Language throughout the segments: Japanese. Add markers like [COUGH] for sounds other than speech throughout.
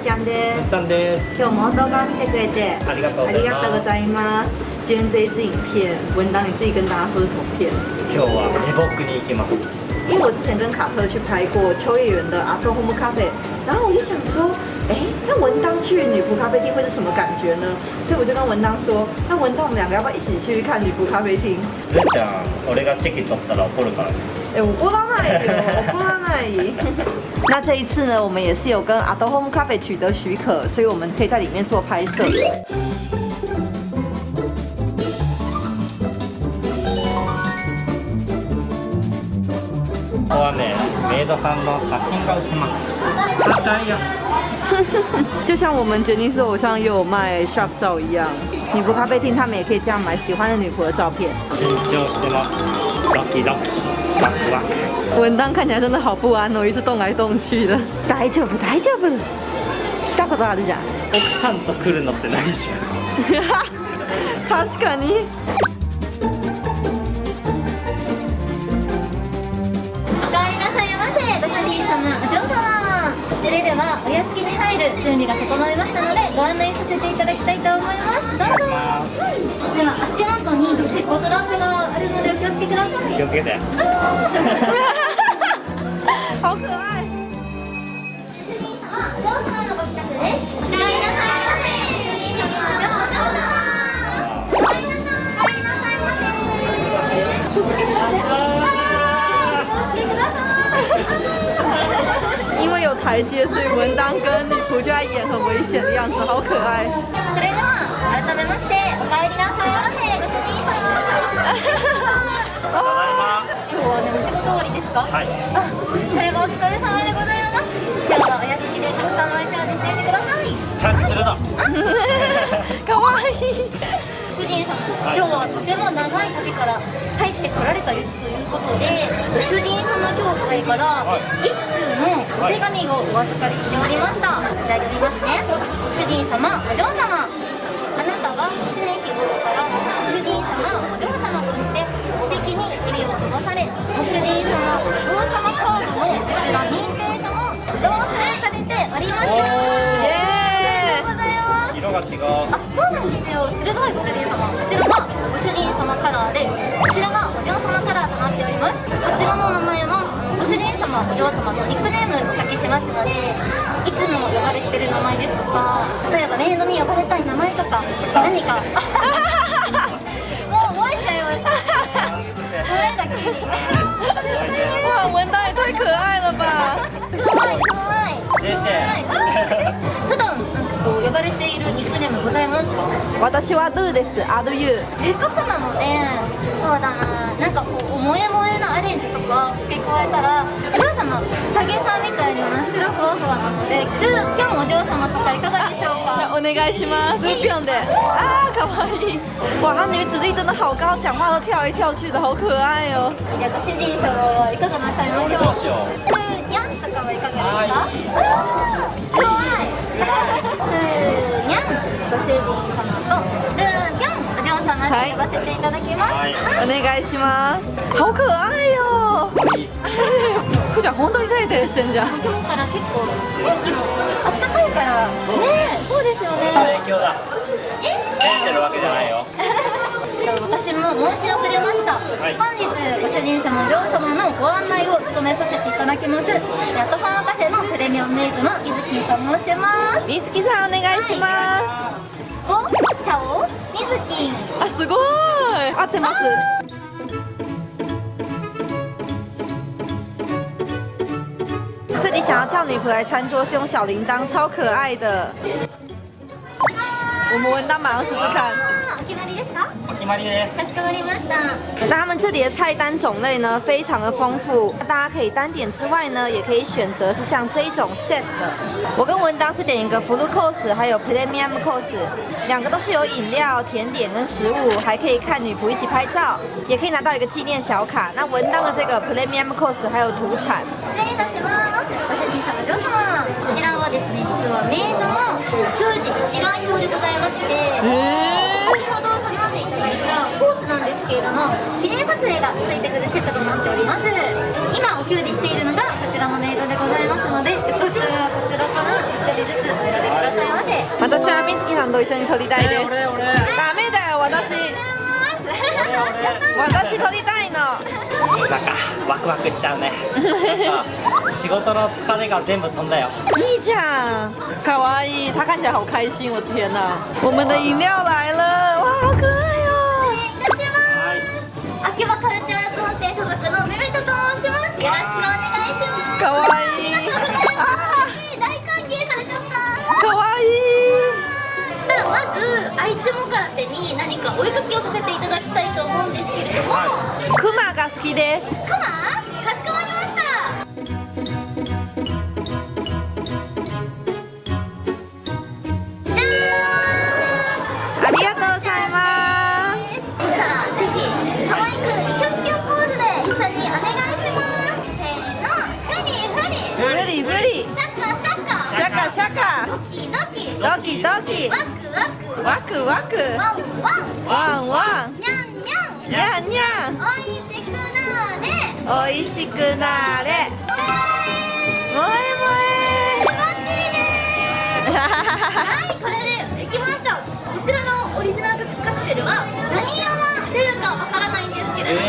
ちゃんです。たんです。今日も動画を見てくれてありがとうありがとうございます。今天这一支影片文档你自己跟大家说是什么片今日は美僕に行きます。因为我之前跟卡特去拍过秋叶原的阿托 home 然后我就想说，哎，那文当去女仆咖啡厅会是什么感觉呢？所以我就跟文当说，那文当我们两个要不要一起去看女仆咖啡厅？るーちゃん俺がチェキ取ったら怒るからね哎，我不知道那里有，我不知道那里。[LAUGHS] 那这一次呢，我们也是有跟阿多 Home 咖啡取得许可，所以我们可以在里面做拍摄。ここはね メイドさんの写真が売ってます高いよ[LAUGHS] 就像我们杰尼斯偶像也有卖 shop 照一样，女仆咖啡厅他们也可以这样买喜欢的女仆的照片。緊張してますドキドキワクワク文当看起来真的好不安哦，一直动来动去的。大丈夫大丈夫。来たことあるじゃん。奥さんと来るのって何じゃん確かに。 [LAUGHS] [LAUGHS] 準備が整いましたのでご案内させていただきたいと思います。どうぞ。では足元にシッコトラップがあるのでお気をつけください。気をつけて台阶，所以文当跟女仆就在演很危险的样子，好可愛い。それでは改めましておかえりなさいませご主人様ただいま今日はねお仕事終わりですかはいあそれはお疲れ様でございます今日はお屋敷でたくさんお茶事していてくださいチャージするの可愛い。主人様今日はとても長い旅から帰ってこられたということで主人様協会から一通のお手紙をお預かりしておりました。いただきますね。主人様お嬢様。あなたは常日頃から主人様お嬢様として素敵に日々を過ごされご主人様お嬢様カードのこちら認定書も同封されておりますおーありがとうございます。色が違う。あ、そうなんですよ。鋭いご主人様。こちらがご主人様カラーで、様、お嬢様のニックネームお書きしますので、いつも呼ばれてる名前ですとか、例えばメイドに呼ばれたい名前とか、何か。[LAUGHS] もう覚えちゃいました。覚えたきに。哇，文当也太可愛了ば。かわいい、かわいい。シェシェ普段、なんかこう呼ばれているニックネームございますか？私はルーです。アルユ。せっかくなのでそうだななんかこう萌え萌えなアレンジとか付け加えたらお嬢様サゲさんみたいに真っ白ふわふわなのでルーぴょんお嬢様とかいかがでしょうか？お願いします，是这样的啊，可愛い。哇，他女子力真的好高，讲话都跳来跳去的，好可愛哦。じゃあご主人様はいかがなさいましょうどうしよ。うルーにゃんとかはいかがですかかわい。い。[LAUGHS] ルーにゃん。ご主人様とルーぴょんお嬢様と呼ばせていただきます、はい。お願い。します。好可愛い。よ。ふーちゃん本当に照れてるしてんじゃん。今日から結構天気もあったかいからねえそうですよね影響だえてるわけじゃないよ私も申し遅れました、い。本日ご主人様お嬢様のご案内を務めさせていただきます。ヤットファンカフェのプレミアムメイドのゆずきと申します。みつきさんお願いしまお茶をみずきす。あ、すごい。合ってます。这里想要叫女仆来餐桌是用小铃铛，超可爱的。我们文当马上试试看。 お決まりですかお決まりですかしこまりました那他们这里的菜单种类呢非常的丰富，大家可以单点之外呢，也可以选择是像这一种 set 的。我跟文当是点一个 full course，还有 premium course，两个都是有饮料、甜点跟食物，还可以看女仆一起拍照，也可以拿到一个纪念小卡。那文当的这个 premium course 还有土产。失礼いたしますご主人様お嬢様こちらはですね実はメイドの給仕一覧表でございまして なんですけれども記念撮影がついてくるセットとなっております。今お給仕しているのがこちらのメイドでございますのでよかったらこちらから1人ずつ選みずきさんと一緒に撮りたいです。俺俺ダメだよ私。私撮りたいの。なんかワクワクしちゃうね。仕事の疲れが全部飛んだよ。いいじゃん。かわい。い他看起来好开心我天哪我们的饮料来了哇好可愛いかわいい。大歓迎されちゃったかわいいそしたらまず愛知もから手に何かお絵かきをさせていただきたいと思うんですけれども。クマが好きです。クマクワンワン。ワンワン。ニャンニャン。にゃんにゃんおいしくなーれ。おいしくなれ。おもえーいバッチリでーすはいこれでできました。こちらのオリジナルカクテルは何色が出るかわからないんですけれども、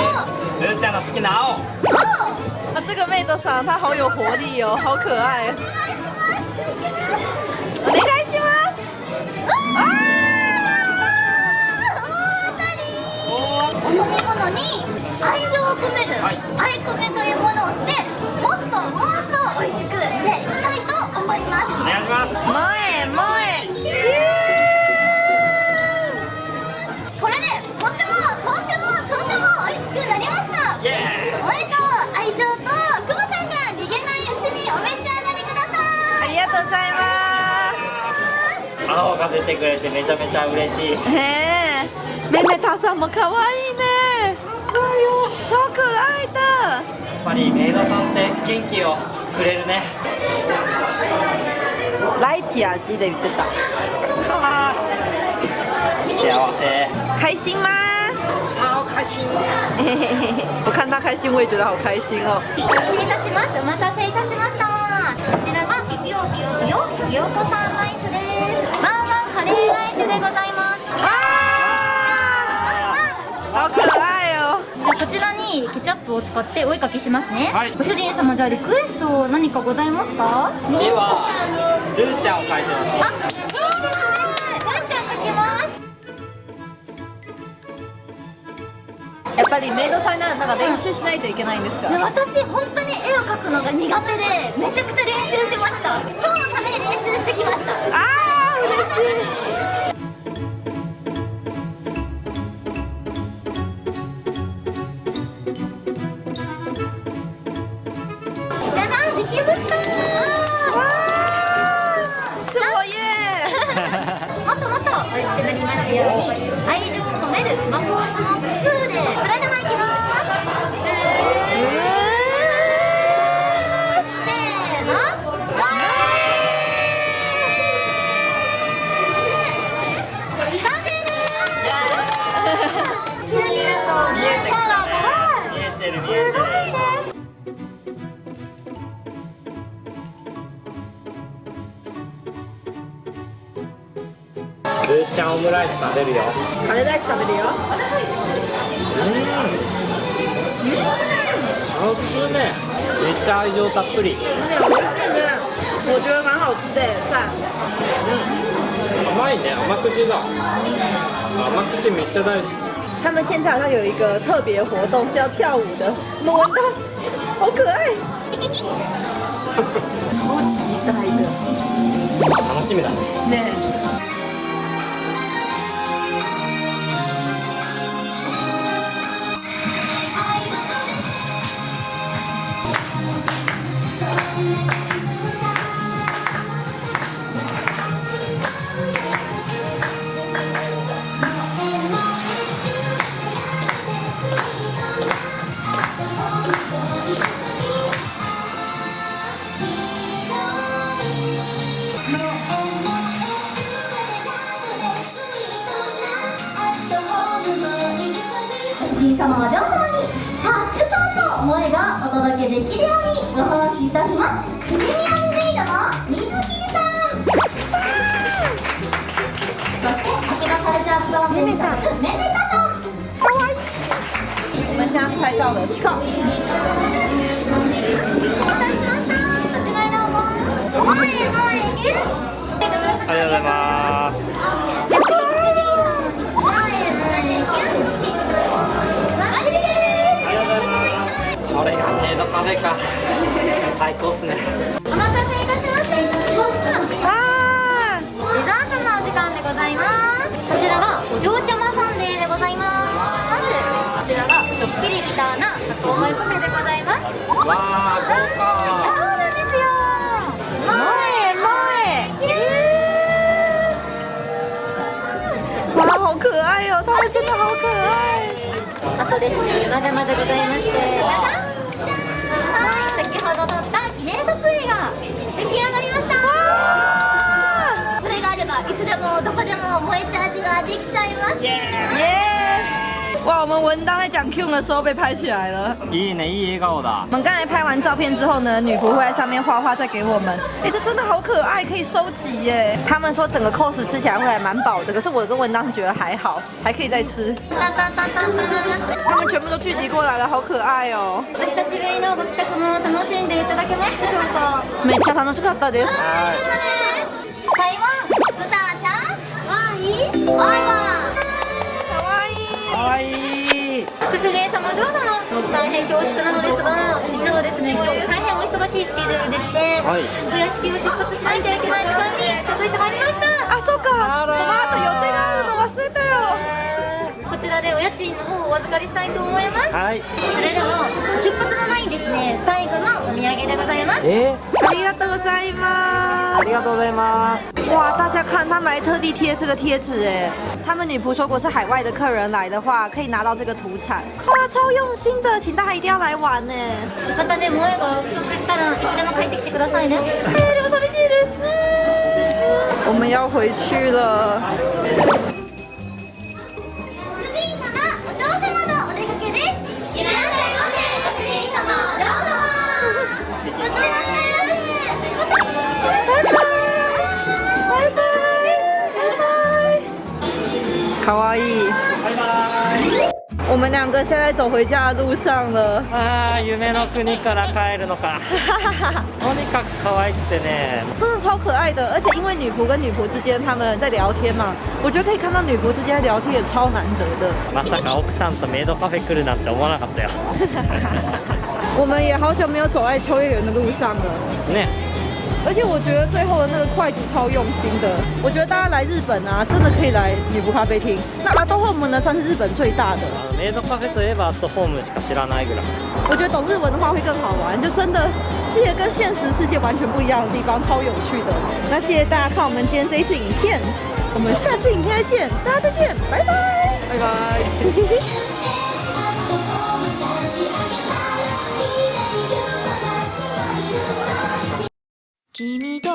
えー、ルーちゃんの好きな青を、这个メイドさん她好有活力哦，好可愛。お願いします。お飲み物に愛情を込める、はい愛込めというものをしてもっともっと美味しくしていきたいと思いますお願いします萌え青が出てくれてめちゃめちゃ嬉しいす。へえ。妹妹桃さんも可愛いね。超可愛いだ。やっぱりメイドさんって元気をくれるねライチ味で言ってた。幸せ開心吗？超開心嘿嘿嘿嘿我看他开心，我也觉得好开心哦。失礼いたしますお待たせいたしましたこちらがピピオピオピオピオコさんワンワンカレー。アイスでござい。ます哇，好可愛哦。じゃあこちらにケチャップを使ってお絵かきしますね、はい。ご主人様じゃあリクエスト何かございますか？ではルーちゃんを描い。てほしい。あ、そうです。ねワンちゃん描きます。やっぱりメイドさんならなんか練習しない。とい。けない。んです。かい。や私本当に絵を描くのが苦手でめちゃくちゃ練習しました今日のために練習してきましたあルーちゃんオムライス食べるよ。カレーライス食べるよ。うん。普通ね。めっちゃ愛情たっぷり。我觉得蛮好吃的赞甘いね。甘口だ。甘口めっちゃ大好き。他们现在好像有一个特别活动是要跳舞的，我闻到，好可爱，[LAUGHS] 超期待的。楽しみだね。ね届けできるようにご奉仕いたします。プレミアムメイドの水木さん。妹妹さん。かわいい我们现在拍照了チコありがとうございます。高っすね。お待たせいたしましたデザートのお時間でございます。こちらがお嬢ちゃまサンデーでございます。まずこちらがちょっぴりビターなタコマイパフェでございます。わあ豪そうなんです。よ萌え萌え哇好可愛哦他们真的好可愛あとです。ねまだまだございましてはい先ほど撮いつでもどこでも萌えチャージができちゃいます耶！哇，我们文当在讲 Q 的时候被拍起来了。いいねいい笑顔だ我们刚才拍完照片之后呢，女仆会在上面画画再给我们。哎，这真的好可爱，可以收集耶。他们说整个 cos 吃起来会还蛮饱的，可是我跟文当觉得还好，还可以再吃。タンタンタンタンタン他们全部都聚集过来了，好可愛哦。お久しぶりのご帰宅も楽しんでいただけますでしょうかめっちゃ楽しかったです。 大変恐縮なのですが実はですね今日大変お忙しいスケジュールでして、はい。お屋敷を出発しないといけない時間に近づいてまいりました。あ、そうか。その後予定がらでお家賃の方をお預かりしたいと思いますはいそれでは出発の前にですね最後のお土産でございますえ？ありがとうございますあ。りがとうございます哇，大家看，他们还特地贴这个贴纸哎。他们女仆说，如果是海外的客人来的话，可以拿到这个土产。哇，超用心的，请大家一定要来玩呢。またね萌えが不足したらいつでも帰ってきてくださいね [LAUGHS] えーでも寂しいです [LAUGHS] 我们要回去了。かわいい。バイバイ我们两个现在走回家的路上了。あー夢の国から帰るのか[LAUGHS] とにかく可愛くてね真的超可爱的，而且因为女仆跟女仆之间他们在聊天嘛，我觉得可以看到女仆之间聊天也超难得的。まさか奥さんとメイドカフェ来るなんて思わなかったよ[LAUGHS] 我们也好久没有走在秋叶原的路上了。ね 而且我觉得最后的那个筷子超用心的，我觉得大家来日本啊，真的可以来女仆咖啡厅。那阿多 home 呢，算是日本最大的。あのメイドカフェといえばアットホームしか知らないぐらい我觉得懂日文的话会更好玩，就真的是一个跟现实世界完全不一样的地方，超有趣的。那谢谢大家看我们今天这一次影片，我们下次影片再见，大家再见，拜拜，拜拜。 [LAUGHS] 君と